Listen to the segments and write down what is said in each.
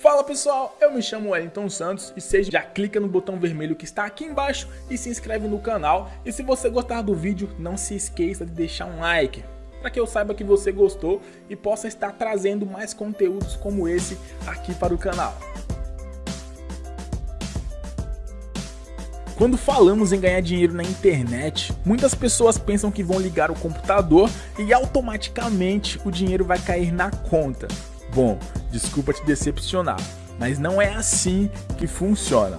Fala pessoal, eu me chamo Wellington Santos e seja já clica no botão vermelho que está aqui embaixo e se inscreve no canal e se você gostar do vídeo não se esqueça de deixar um like para que eu saiba que você gostou e possa estar trazendo mais conteúdos como esse aqui para o canal. Quando falamos em ganhar dinheiro na internet, muitas pessoas pensam que vão ligar o computador e automaticamente o dinheiro vai cair na conta. Bom, desculpa te decepcionar, mas não é assim que funciona.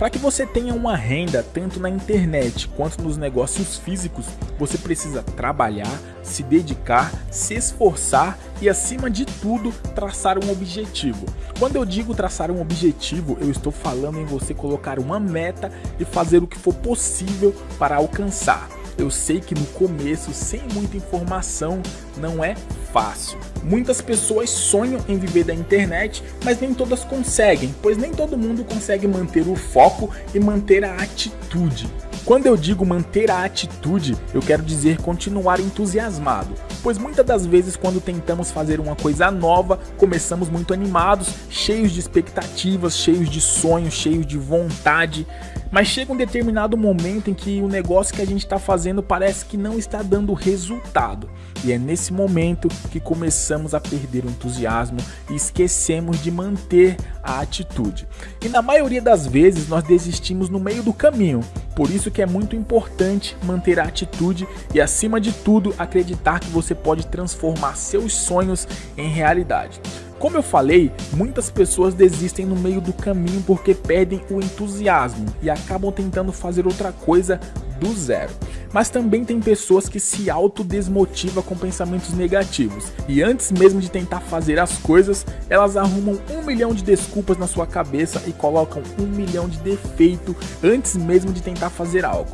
Para que você tenha uma renda tanto na internet quanto nos negócios físicos, você precisa trabalhar, se dedicar, se esforçar e acima de tudo, traçar um objetivo. Quando eu digo traçar um objetivo, eu estou falando em você colocar uma meta e fazer o que for possível para alcançar. Eu sei que no começo, sem muita informação, não é fácil. Muitas pessoas sonham em viver da internet, mas nem todas conseguem, pois nem todo mundo consegue manter o foco e manter a atitude. Quando eu digo manter a atitude, eu quero dizer continuar entusiasmado, pois muitas das vezes quando tentamos fazer uma coisa nova, começamos muito animados, cheios de expectativas, cheios de sonhos, cheios de vontade, mas chega um determinado momento em que o negócio que a gente está fazendo parece que não está dando resultado. E é nesse momento que começamos a perder o entusiasmo e esquecemos de manter a atitude. E na maioria das vezes nós desistimos no meio do caminho. Por isso que é muito importante manter a atitude e acima de tudo acreditar que você pode transformar seus sonhos em realidade. Como eu falei, muitas pessoas desistem no meio do caminho porque perdem o entusiasmo e acabam tentando fazer outra coisa do zero. Mas também tem pessoas que se autodesmotivam com pensamentos negativos e antes mesmo de tentar fazer as coisas, elas arrumam um milhão de desculpas na sua cabeça e colocam um milhão de defeitos antes mesmo de tentar fazer algo.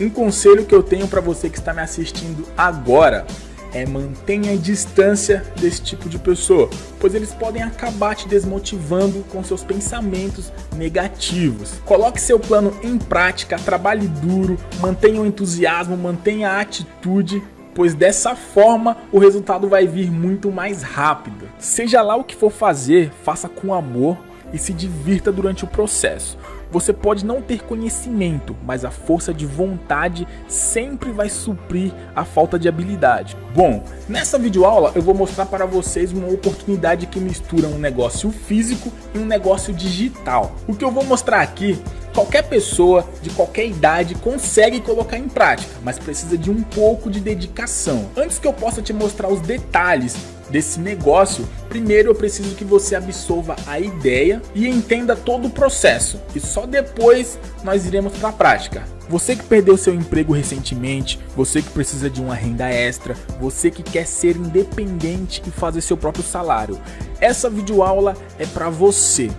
Um conselho que eu tenho para você que está me assistindo agora é mantenha a distância desse tipo de pessoa, pois eles podem acabar te desmotivando com seus pensamentos negativos. Coloque seu plano em prática, trabalhe duro, mantenha o entusiasmo, mantenha a atitude pois dessa forma o resultado vai vir muito mais rápido. Seja lá o que for fazer, faça com amor e se divirta durante o processo. Você pode não ter conhecimento, mas a força de vontade sempre vai suprir a falta de habilidade. Bom, nessa videoaula eu vou mostrar para vocês uma oportunidade que mistura um negócio físico e um negócio digital. O que eu vou mostrar aqui qualquer pessoa de qualquer idade consegue colocar em prática, mas precisa de um pouco de dedicação. Antes que eu possa te mostrar os detalhes desse negócio, primeiro eu preciso que você absorva a ideia e entenda todo o processo e só depois nós iremos para a prática. Você que perdeu seu emprego recentemente, você que precisa de uma renda extra, você que quer ser independente e fazer seu próprio salário, essa videoaula é para você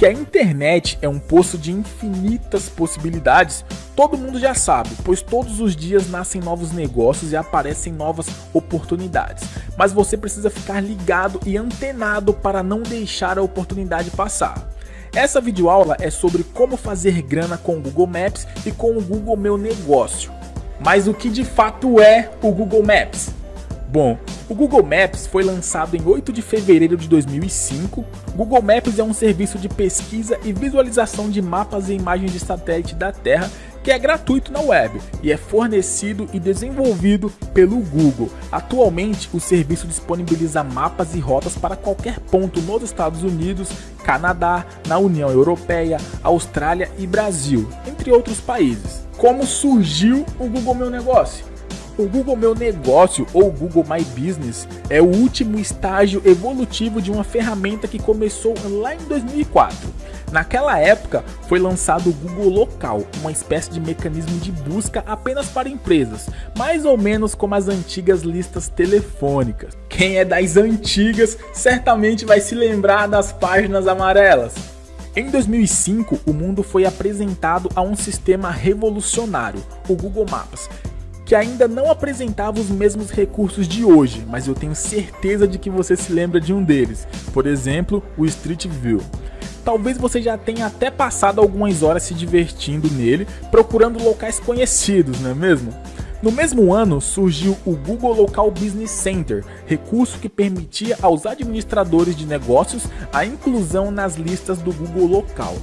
que a internet é um poço de infinitas possibilidades, todo mundo já sabe, pois todos os dias nascem novos negócios e aparecem novas oportunidades. Mas você precisa ficar ligado e antenado para não deixar a oportunidade passar. Essa videoaula é sobre como fazer grana com o Google Maps e com o Google Meu Negócio. Mas o que de fato é o Google Maps? Bom, o Google Maps foi lançado em 8 de fevereiro de 2005. Google Maps é um serviço de pesquisa e visualização de mapas e imagens de satélite da Terra que é gratuito na web e é fornecido e desenvolvido pelo Google. Atualmente, o serviço disponibiliza mapas e rotas para qualquer ponto nos Estados Unidos, Canadá, na União Europeia, Austrália e Brasil, entre outros países. Como surgiu o Google Meu Negócio? O Google Meu Negócio ou Google My Business é o último estágio evolutivo de uma ferramenta que começou lá em 2004. Naquela época foi lançado o Google Local, uma espécie de mecanismo de busca apenas para empresas, mais ou menos como as antigas listas telefônicas. Quem é das antigas certamente vai se lembrar das páginas amarelas. Em 2005, o mundo foi apresentado a um sistema revolucionário, o Google Maps, que ainda não apresentava os mesmos recursos de hoje, mas eu tenho certeza de que você se lembra de um deles, por exemplo, o Street View. Talvez você já tenha até passado algumas horas se divertindo nele, procurando locais conhecidos, não é mesmo? No mesmo ano, surgiu o Google Local Business Center, recurso que permitia aos administradores de negócios a inclusão nas listas do Google Local.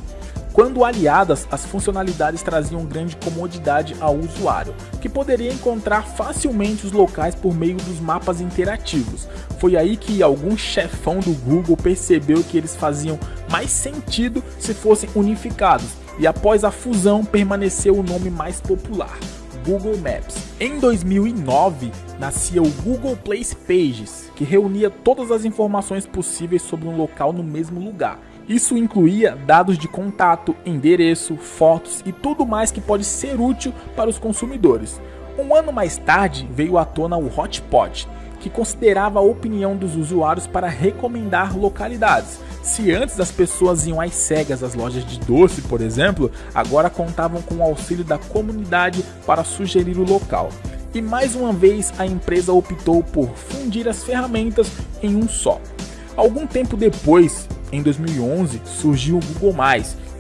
Quando aliadas, as funcionalidades traziam grande comodidade ao usuário, que poderia encontrar facilmente os locais por meio dos mapas interativos. Foi aí que algum chefão do Google percebeu que eles faziam mais sentido se fossem unificados, e após a fusão permaneceu o nome mais popular. Google Maps. Em 2009, nascia o Google Place Pages, que reunia todas as informações possíveis sobre um local no mesmo lugar. Isso incluía dados de contato, endereço, fotos e tudo mais que pode ser útil para os consumidores. Um ano mais tarde veio à tona o Hotpot, que considerava a opinião dos usuários para recomendar localidades. Se antes as pessoas iam às cegas às lojas de doce, por exemplo, agora contavam com o auxílio da comunidade para sugerir o local. E mais uma vez a empresa optou por fundir as ferramentas em um só. Algum tempo depois, em 2011, surgiu o Google+,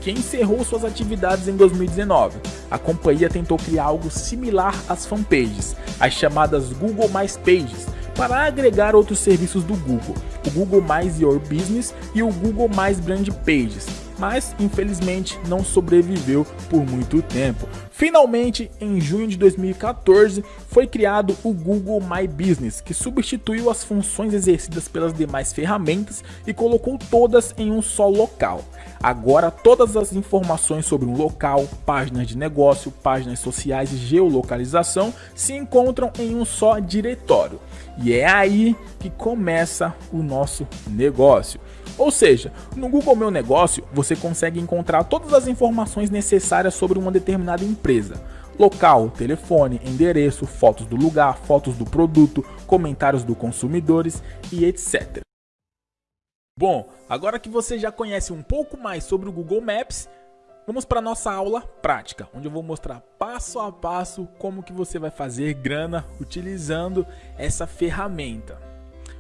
que encerrou suas atividades em 2019. A companhia tentou criar algo similar às fanpages, as chamadas Google Pages, para agregar outros serviços do Google, o Google Your Business e o Google Brand Pages, mas infelizmente não sobreviveu por muito tempo. Finalmente, em junho de 2014, foi criado o Google My Business, que substituiu as funções exercidas pelas demais ferramentas e colocou todas em um só local. Agora, todas as informações sobre um local, páginas de negócio, páginas sociais e geolocalização se encontram em um só diretório. E é aí que começa o nosso negócio. Ou seja, no Google Meu Negócio você consegue encontrar todas as informações necessárias sobre uma determinada empresa. Local, telefone, endereço, fotos do lugar, fotos do produto, comentários dos consumidores e etc. Bom, agora que você já conhece um pouco mais sobre o Google Maps, vamos para nossa aula prática, onde eu vou mostrar passo a passo como que você vai fazer grana utilizando essa ferramenta.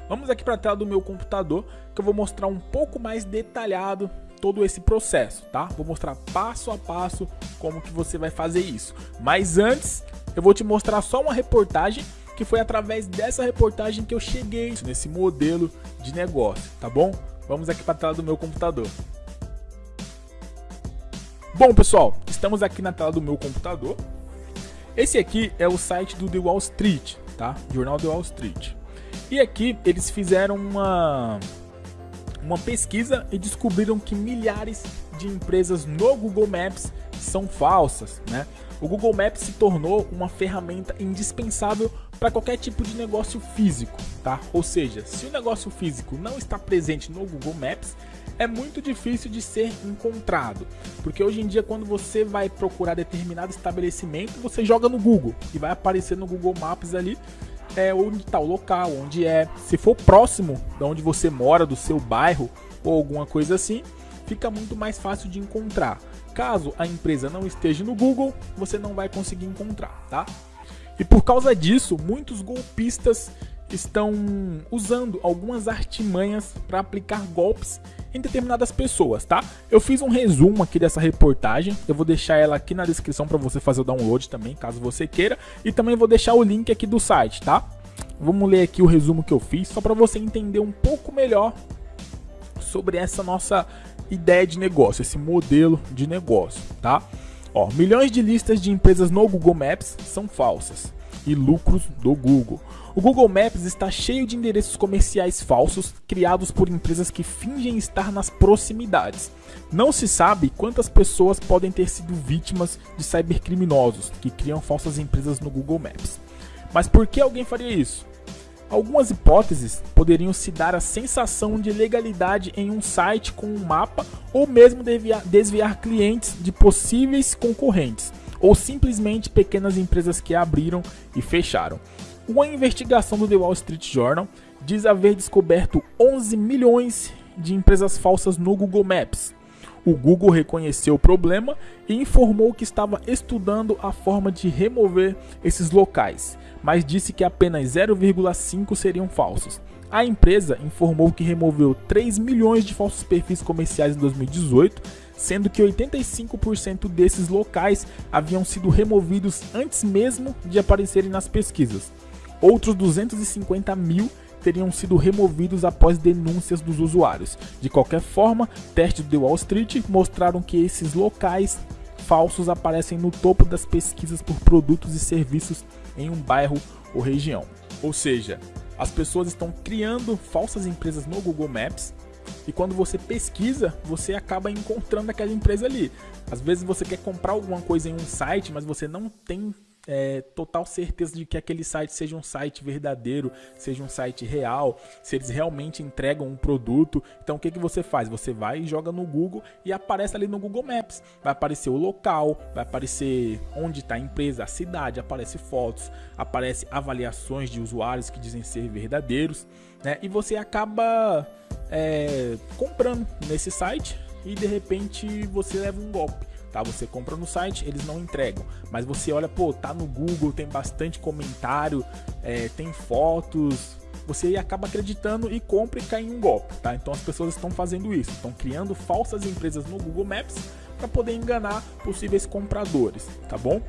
Vamos aqui para a tela do meu computador, que eu vou mostrar um pouco mais detalhado todo esse processo, tá? Vou mostrar passo a passo como que você vai fazer isso. Mas antes, eu vou te mostrar só uma reportagem que foi através dessa reportagem que eu cheguei nesse modelo de negócio, tá bom? Vamos aqui para a tela do meu computador. Bom, pessoal, estamos aqui na tela do meu computador. Esse aqui é o site do The Wall Street, tá? Jornal The Wall Street. E aqui eles fizeram uma, uma pesquisa e descobriram que milhares de empresas no Google Maps são falsas, né? O Google Maps se tornou uma ferramenta indispensável para qualquer tipo de negócio físico, tá? Ou seja, se o negócio físico não está presente no Google Maps, é muito difícil de ser encontrado, porque hoje em dia quando você vai procurar determinado estabelecimento, você joga no Google e vai aparecer no Google Maps ali é, onde está o local, onde é. Se for próximo de onde você mora, do seu bairro ou alguma coisa assim, fica muito mais fácil de encontrar. Caso a empresa não esteja no Google, você não vai conseguir encontrar, tá? E por causa disso, muitos golpistas estão usando algumas artimanhas para aplicar golpes em determinadas pessoas, tá? Eu fiz um resumo aqui dessa reportagem, eu vou deixar ela aqui na descrição para você fazer o download também, caso você queira, e também vou deixar o link aqui do site, tá? Vamos ler aqui o resumo que eu fiz, só para você entender um pouco melhor sobre essa nossa ideia de negócio, esse modelo de negócio, tá? Ó, milhões de listas de empresas no Google Maps são falsas e lucros do Google. O Google Maps está cheio de endereços comerciais falsos criados por empresas que fingem estar nas proximidades. Não se sabe quantas pessoas podem ter sido vítimas de cybercriminosos que criam falsas empresas no Google Maps. Mas por que alguém faria isso? Algumas hipóteses poderiam se dar a sensação de legalidade em um site com um mapa ou mesmo desviar, clientes de possíveis concorrentes, ou simplesmente pequenas empresas que abriram e fecharam. Uma investigação do The Wall Street Journal diz haver descoberto 11 milhões de empresas falsas no Google Maps. O Google reconheceu o problema e informou que estava estudando a forma de remover esses locais, mas disse que apenas 0,5 seriam falsos. A empresa informou que removeu 3 milhões de falsos perfis comerciais em 2018, sendo que 85% desses locais haviam sido removidos antes mesmo de aparecerem nas pesquisas. Outros 250 mil teriam sido removidos após denúncias dos usuários. De qualquer forma, testes do Wall Street mostraram que esses locais falsos aparecem no topo das pesquisas por produtos e serviços em um bairro ou região. Ou seja, as pessoas estão criando falsas empresas no Google Maps e quando você pesquisa, você acaba encontrando aquela empresa ali. Às vezes você quer comprar alguma coisa em um site, mas você não tem é, total certeza de que aquele site seja um site verdadeiro, seja um site real, se eles realmente entregam um produto. Então o que, que você faz? Você vai e joga no Google e aparece ali no Google Maps. Vai aparecer o local, vai aparecer onde está a empresa, a cidade, aparece fotos, aparece avaliações de usuários que dizem ser verdadeiros, né? E você acaba é, comprando nesse site e de repente você leva um golpe tá? Você compra no site, eles não entregam. Mas você olha, pô, tá no Google, tem bastante comentário, é, tem fotos. Você acaba acreditando e compra e cai em um golpe, tá? Então as pessoas estão fazendo isso, estão criando falsas empresas no Google Maps para poder enganar possíveis compradores, tá bom?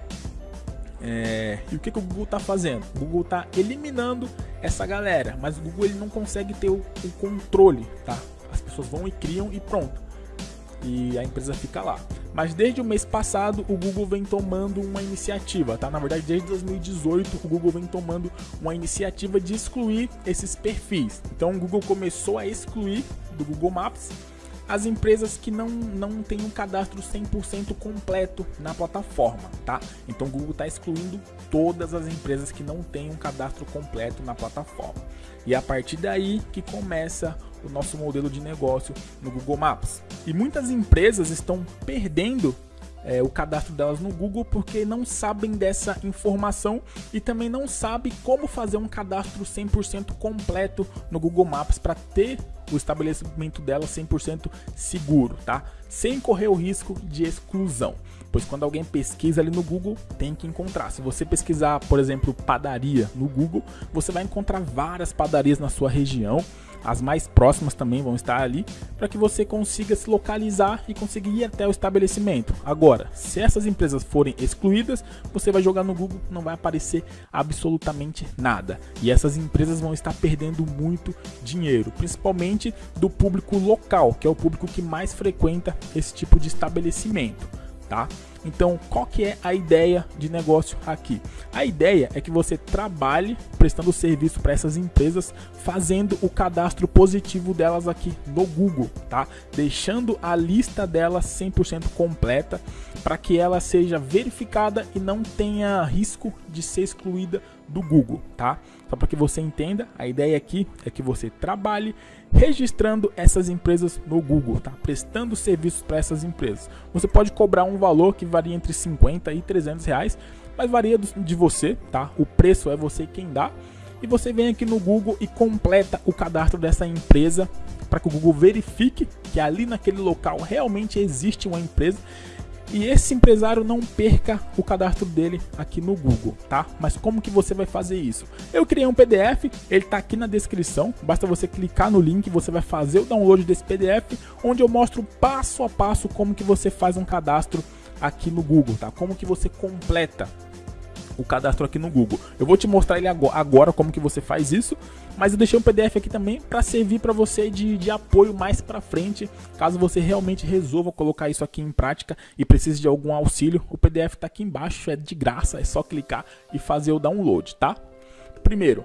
É, e o que, que, o Google está fazendo? O Google está eliminando essa galera, mas o Google ele não consegue ter o, o controle, tá? As pessoas vão e criam e pronto e a empresa fica lá. Mas desde o mês passado o Google vem tomando uma iniciativa, tá? Na verdade, desde 2018 o Google vem tomando uma iniciativa de excluir esses perfis. Então o Google começou a excluir do Google Maps as empresas que não, não têm um cadastro 100% completo na plataforma, tá? Então o Google está excluindo todas as empresas que não têm um cadastro completo na plataforma. E é a partir daí que começa o nosso modelo de negócio no Google Maps. E muitas empresas estão perdendo é, o cadastro delas no Google porque não sabem dessa informação e também não sabem como fazer um cadastro 100% completo no Google Maps para ter o estabelecimento dela 100% seguro, tá? Sem correr o risco de exclusão. Pois quando alguém pesquisa ali no Google, tem que encontrar. Se você pesquisar, por exemplo, padaria no Google, você vai encontrar várias padarias na sua região as mais próximas também vão estar ali, para que você consiga se localizar e conseguir ir até o estabelecimento. Agora, se essas empresas forem excluídas, você vai jogar no Google, não vai aparecer absolutamente nada. E essas empresas vão estar perdendo muito dinheiro, principalmente do público local, que é o público que mais frequenta esse tipo de estabelecimento tá? Então, qual que é a ideia de negócio aqui? A ideia é que você trabalhe prestando serviço para essas empresas, fazendo o cadastro positivo delas aqui no Google, tá? Deixando a lista delas 100% completa para que ela seja verificada e não tenha risco de ser excluída do Google, tá? Só para que você entenda, a ideia aqui é que você trabalhe registrando essas empresas no Google, tá? Prestando serviços para essas empresas. Você pode cobrar um valor que varia entre 50 e 300 reais, mas varia de você, tá? O preço é você quem dá. E você vem aqui no Google e completa o cadastro dessa empresa para que o Google verifique que ali naquele local realmente existe uma empresa e esse empresário não perca o cadastro dele aqui no Google, tá? Mas como que você vai fazer isso? Eu criei um PDF, ele está aqui na descrição, basta você clicar no link, você vai fazer o download desse PDF, onde eu mostro passo a passo como que você faz um cadastro aqui no Google, tá? Como que você completa o cadastro aqui no Google. Eu vou te mostrar ele agora como que você faz isso, mas eu deixei um PDF aqui também para servir para você de, de apoio mais para frente, caso você realmente resolva colocar isso aqui em prática e precise de algum auxílio. O PDF está aqui embaixo, é de graça, é só clicar e fazer o download, tá? Primeiro,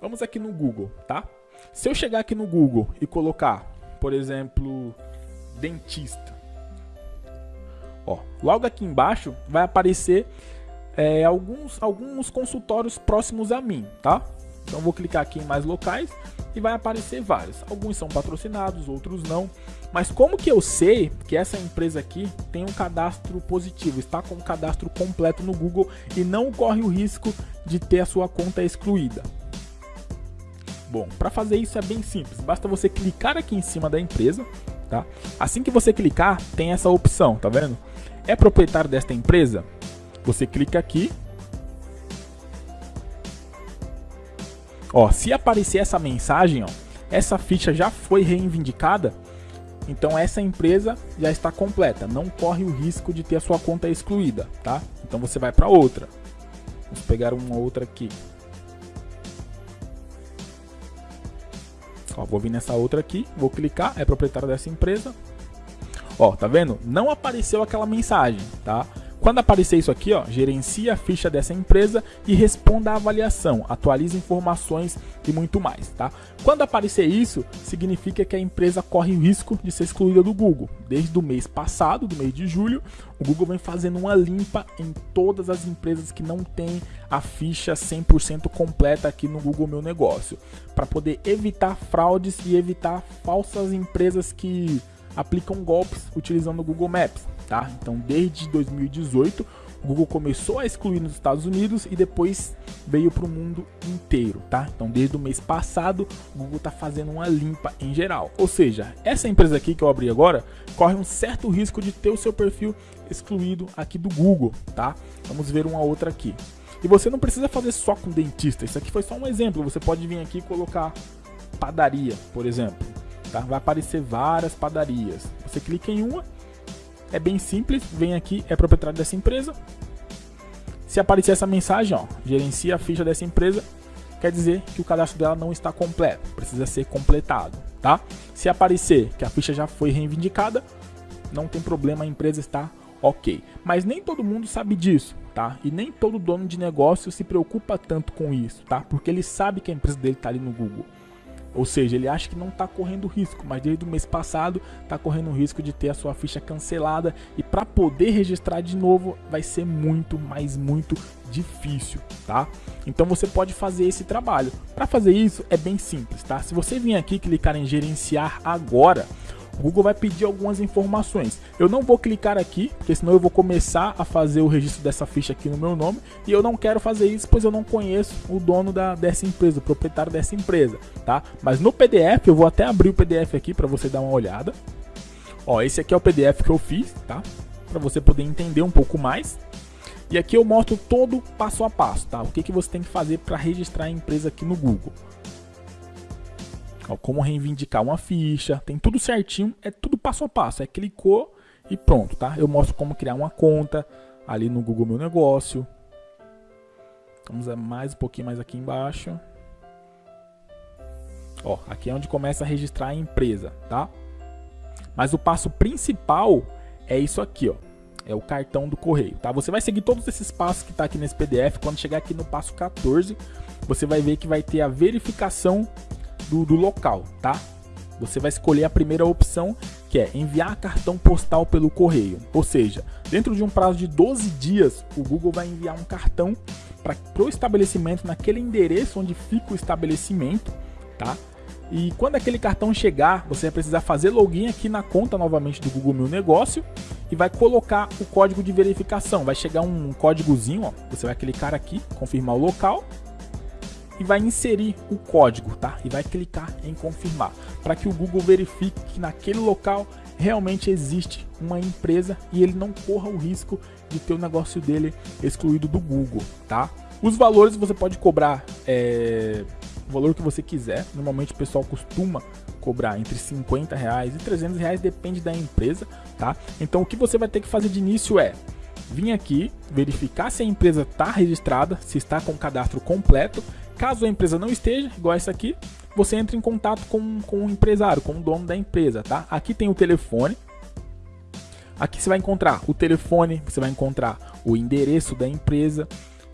vamos aqui no Google, tá? Se eu chegar aqui no Google e colocar, por exemplo, dentista, ó, logo aqui embaixo vai aparecer é, alguns, alguns consultórios próximos a mim, tá? Então vou clicar aqui em mais locais e vai aparecer vários. Alguns são patrocinados, outros não. Mas como que eu sei que essa empresa aqui tem um cadastro positivo, está com um cadastro completo no Google e não corre o risco de ter a sua conta excluída? Bom, para fazer isso é bem simples. Basta você clicar aqui em cima da empresa, tá? Assim que você clicar, tem essa opção, tá vendo? É proprietário desta empresa? Você clica aqui. Ó, se aparecer essa mensagem, ó, essa ficha já foi reivindicada, Então essa empresa já está completa, não corre o risco de ter a sua conta excluída, tá? Então você vai para outra. Vamos pegar uma outra aqui. Ó, vou vir nessa outra aqui, vou clicar, é proprietário dessa empresa. Ó, tá vendo? Não apareceu aquela mensagem, tá? Quando aparecer isso aqui, ó, gerencie a ficha dessa empresa e responda à avaliação, atualize informações e muito mais, tá? Quando aparecer isso, significa que a empresa corre o risco de ser excluída do Google. Desde o mês passado, do mês de julho, o Google vem fazendo uma limpa em todas as empresas que não têm a ficha 100% completa aqui no Google Meu Negócio, para poder evitar fraudes e evitar falsas empresas que aplicam golpes utilizando o Google Maps tá? Então, desde 2018, o Google começou a excluir nos Estados Unidos e depois veio para o mundo inteiro, tá? Então, desde o mês passado, o Google está fazendo uma limpa em geral. Ou seja, essa empresa aqui que eu abri agora corre um certo risco de ter o seu perfil excluído aqui do Google, tá? Vamos ver uma outra aqui. E você não precisa fazer só com dentista. Isso aqui foi só um exemplo. Você pode vir aqui e colocar padaria, por exemplo. Tá? Vai aparecer várias padarias. Você clica em uma é bem simples, vem aqui, é proprietário dessa empresa. Se aparecer essa mensagem, ó, gerencia a ficha dessa empresa, quer dizer que o cadastro dela não está completo, precisa ser completado, tá? Se aparecer que a ficha já foi reivindicada, não tem problema, a empresa está ok. Mas nem todo mundo sabe disso, tá? E nem todo dono de negócio se preocupa tanto com isso, tá? Porque ele sabe que a empresa dele está ali no Google. Ou seja, ele acha que não está correndo risco, mas desde o mês passado está correndo o risco de ter a sua ficha cancelada e para poder registrar de novo vai ser muito, mas muito difícil, tá? Então você pode fazer esse trabalho. Para fazer isso é bem simples, tá? Se você vir aqui clicar em gerenciar agora, o Google vai pedir algumas informações. Eu não vou clicar aqui, porque senão eu vou começar a fazer o registro dessa ficha aqui no meu nome, e eu não quero fazer isso, pois eu não conheço o dono da, dessa empresa, o proprietário dessa empresa, tá? Mas no PDF, eu vou até abrir o PDF aqui para você dar uma olhada. Ó, esse aqui é o PDF que eu fiz, tá? Para você poder entender um pouco mais. E aqui eu mostro todo passo a passo, tá? O que, que você tem que fazer para registrar a empresa aqui no Google como reivindicar uma ficha, tem tudo certinho, é tudo passo a passo, é clicou e pronto, tá? Eu mostro como criar uma conta ali no Google Meu Negócio. Vamos mais um pouquinho mais aqui embaixo. Ó, aqui é onde começa a registrar a empresa, tá? Mas o passo principal é isso aqui, ó. É o cartão do correio, tá? Você vai seguir todos esses passos que tá aqui nesse PDF. Quando chegar aqui no passo 14, você vai ver que vai ter a verificação do, do local, tá? Você vai escolher a primeira opção, que é enviar cartão postal pelo correio. Ou seja, dentro de um prazo de 12 dias, o Google vai enviar um cartão para o estabelecimento naquele endereço onde fica o estabelecimento, tá? E quando aquele cartão chegar, você vai precisar fazer login aqui na conta novamente do Google Meu Negócio e vai colocar o código de verificação. Vai chegar um códigozinho, ó, você vai clicar aqui, confirmar o local e vai inserir o código, tá? E vai clicar em confirmar, para que o Google verifique que naquele local realmente existe uma empresa e ele não corra o risco de ter o negócio dele excluído do Google, tá? Os valores você pode cobrar é, o valor que você quiser. Normalmente o pessoal costuma cobrar entre 50 reais e 300 reais, depende da empresa, tá? Então o que você vai ter que fazer de início é vir aqui, verificar se a empresa está registrada, se está com o cadastro completo Caso a empresa não esteja, igual essa aqui, você entra em contato com, com o empresário, com o dono da empresa, tá? Aqui tem o telefone. Aqui você vai encontrar o telefone, você vai encontrar o endereço da empresa,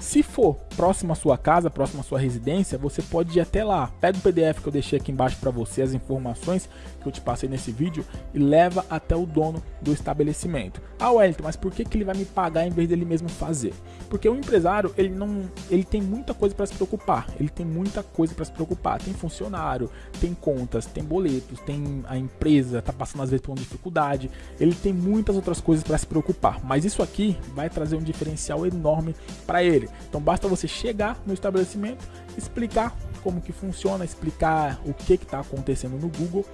se for próximo à sua casa, próximo à sua residência, você pode ir até lá. Pega o PDF que eu deixei aqui embaixo para você, as informações que eu te passei nesse vídeo e leva até o dono do estabelecimento. Ah, Wellington, mas por que, que ele vai me pagar em vez dele mesmo fazer? Porque o empresário, ele não, ele tem muita coisa para se preocupar. Ele tem muita coisa para se preocupar. Tem funcionário, tem contas, tem boletos, tem a empresa, tá passando às vezes por uma dificuldade. Ele tem muitas outras coisas para se preocupar. Mas isso aqui vai trazer um diferencial enorme para ele. Então basta você chegar no estabelecimento, explicar como que funciona, explicar o que está acontecendo no Google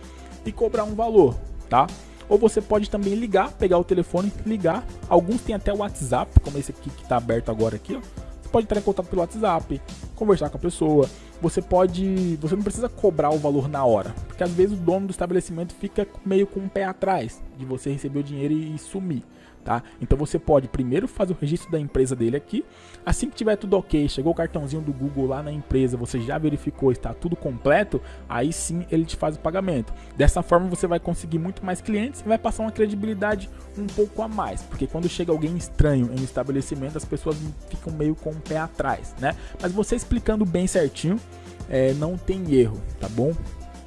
e cobrar um valor, tá? Ou você pode também ligar, pegar o telefone, ligar. Alguns têm até o WhatsApp, como esse aqui que está aberto agora aqui, ó. Você pode entrar em contato pelo WhatsApp, conversar com a pessoa. Você pode, você não precisa cobrar o valor na hora, porque às vezes o dono do estabelecimento fica meio com o pé atrás de você receber o dinheiro e sumir tá? Então você pode primeiro fazer o registro da empresa dele aqui, assim que tiver tudo ok, chegou o cartãozinho do Google lá na empresa, você já verificou, está tudo completo, aí sim ele te faz o pagamento. Dessa forma você vai conseguir muito mais clientes e vai passar uma credibilidade um pouco a mais, porque quando chega alguém estranho em um estabelecimento, as pessoas ficam meio com o pé atrás, né? Mas você explicando bem certinho, é, não tem erro, tá bom?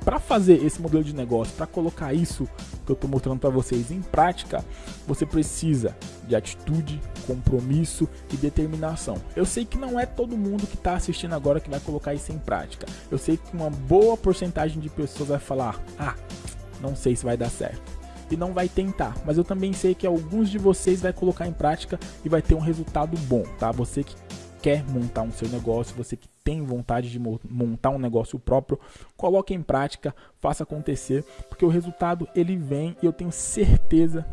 Para fazer esse modelo de negócio, para colocar isso que eu estou mostrando para vocês em prática, você precisa de atitude, compromisso e determinação. Eu sei que não é todo mundo que está assistindo agora que vai colocar isso em prática. Eu sei que uma boa porcentagem de pessoas vai falar: ah, não sei se vai dar certo e não vai tentar. Mas eu também sei que alguns de vocês vai colocar em prática e vai ter um resultado bom, tá? Você que quer montar um seu negócio, você que tem vontade de montar um negócio próprio, coloque em prática, faça acontecer, porque o resultado ele vem e eu tenho certeza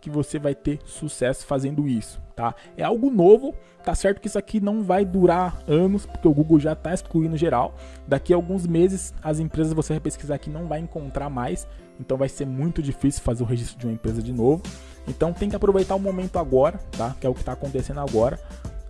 que você vai ter sucesso fazendo isso, tá? É algo novo, tá certo que isso aqui não vai durar anos, porque o Google já está excluindo geral. Daqui a alguns meses, as empresas você vai pesquisar aqui não vai encontrar mais, então vai ser muito difícil fazer o registro de uma empresa de novo. Então tem que aproveitar o momento agora, tá? Que é o que está acontecendo agora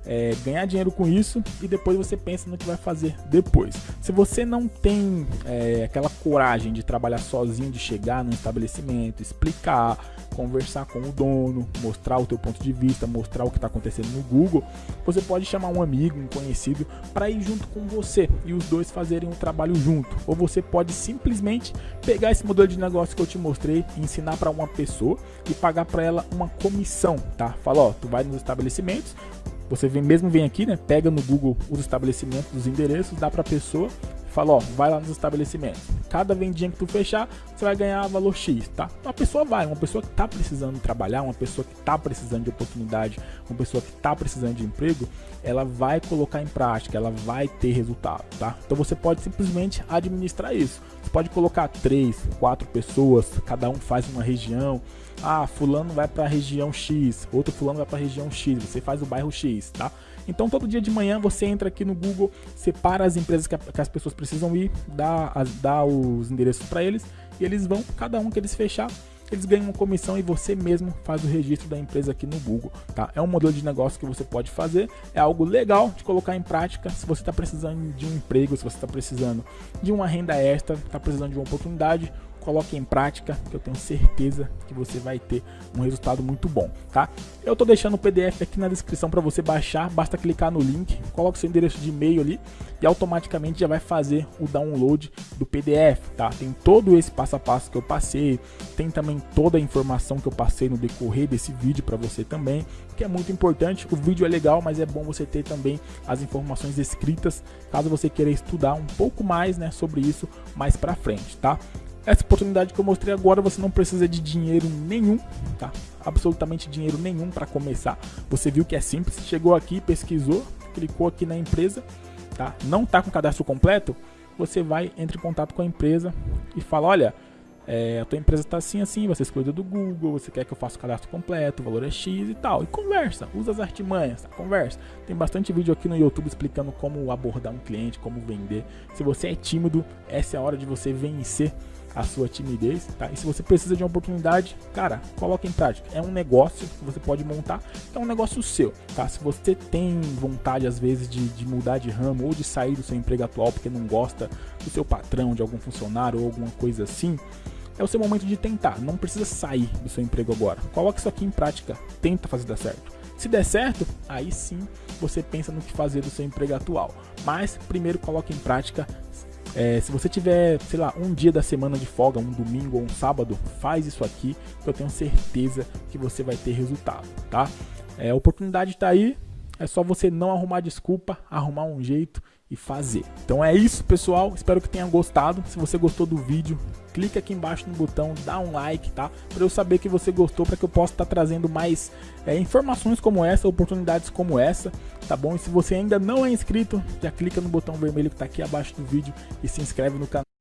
é, ganhar dinheiro com isso e depois você pensa no que vai fazer depois. Se você não tem é, aquela coragem de trabalhar sozinho, de chegar no estabelecimento, explicar, conversar com o dono, mostrar o teu ponto de vista, mostrar o que está acontecendo no Google, você pode chamar um amigo, um conhecido para ir junto com você e os dois fazerem um trabalho junto. Ou você pode simplesmente pegar esse modelo de negócio que eu te mostrei e ensinar para uma pessoa e pagar para ela uma comissão, tá? Fala, ó, tu vai nos estabelecimentos, você vem, mesmo vem aqui, né? Pega no Google os estabelecimentos, os endereços, dá para a pessoa, fala, ó, vai lá nos estabelecimentos. Cada vendinha que tu fechar, você vai ganhar valor X, tá? Uma pessoa vai, uma pessoa que está precisando trabalhar, uma pessoa que está precisando de oportunidade, uma pessoa que está precisando de emprego, ela vai colocar em prática, ela vai ter resultado, tá? Então você pode simplesmente administrar isso. Você pode colocar três, quatro pessoas, cada um faz uma região, ah, fulano vai para a região X, outro fulano vai para a região X, você faz o bairro X, tá? Então todo dia de manhã você entra aqui no Google, separa as empresas que, a, que as pessoas precisam ir, dá, as, dá os endereços para eles e eles vão, cada um que eles fechar, eles ganham uma comissão e você mesmo faz o registro da empresa aqui no Google, tá? É um modelo de negócio que você pode fazer, é algo legal de colocar em prática se você está precisando de um emprego, se você está precisando de uma renda extra, está precisando de uma oportunidade, coloque em prática, que eu tenho certeza que você vai ter um resultado muito bom, tá? Eu tô deixando o PDF aqui na descrição para você baixar, basta clicar no link, coloque seu endereço de e-mail ali e automaticamente já vai fazer o download do PDF, tá? Tem todo esse passo a passo que eu passei, tem também toda a informação que eu passei no decorrer desse vídeo para você também, que é muito importante. O vídeo é legal, mas é bom você ter também as informações escritas, caso você queira estudar um pouco mais, né, sobre isso mais para frente, tá? Essa oportunidade que eu mostrei agora, você não precisa de dinheiro nenhum, tá? Absolutamente dinheiro nenhum para começar. Você viu que é simples, chegou aqui, pesquisou, clicou aqui na empresa, tá? Não tá com cadastro completo, você vai, entra em contato com a empresa e fala, olha, é, a tua empresa está assim, assim, você escolheu do Google, você quer que eu faça o cadastro completo, o valor é X e tal. E conversa, usa as artimanhas, tá? conversa. Tem bastante vídeo aqui no YouTube explicando como abordar um cliente, como vender. Se você é tímido, essa é a hora de você vencer a sua timidez, tá? E se você precisa de uma oportunidade, cara, coloque em prática. É um negócio que você pode montar, é um negócio seu, tá? Se você tem vontade, às vezes, de, de mudar de ramo ou de sair do seu emprego atual porque não gosta do seu patrão, de algum funcionário ou alguma coisa assim, é o seu momento de tentar. Não precisa sair do seu emprego agora. Coloque isso aqui em prática, tenta fazer dar certo. Se der certo, aí sim você pensa no que fazer do seu emprego atual. Mas primeiro coloque em prática, é, se você tiver, sei lá, um dia da semana de folga, um domingo ou um sábado, faz isso aqui, que eu tenho certeza que você vai ter resultado, tá? É, a oportunidade está aí, é só você não arrumar desculpa, arrumar um jeito e fazer. Então é isso, pessoal. Espero que tenham gostado. Se você gostou do vídeo, clica aqui embaixo no botão, dá um like, tá? Para eu saber que você gostou, para que eu possa estar tá trazendo mais é, informações como essa, oportunidades como essa, tá bom? E se você ainda não é inscrito, já clica no botão vermelho que está aqui abaixo do vídeo e se inscreve no canal.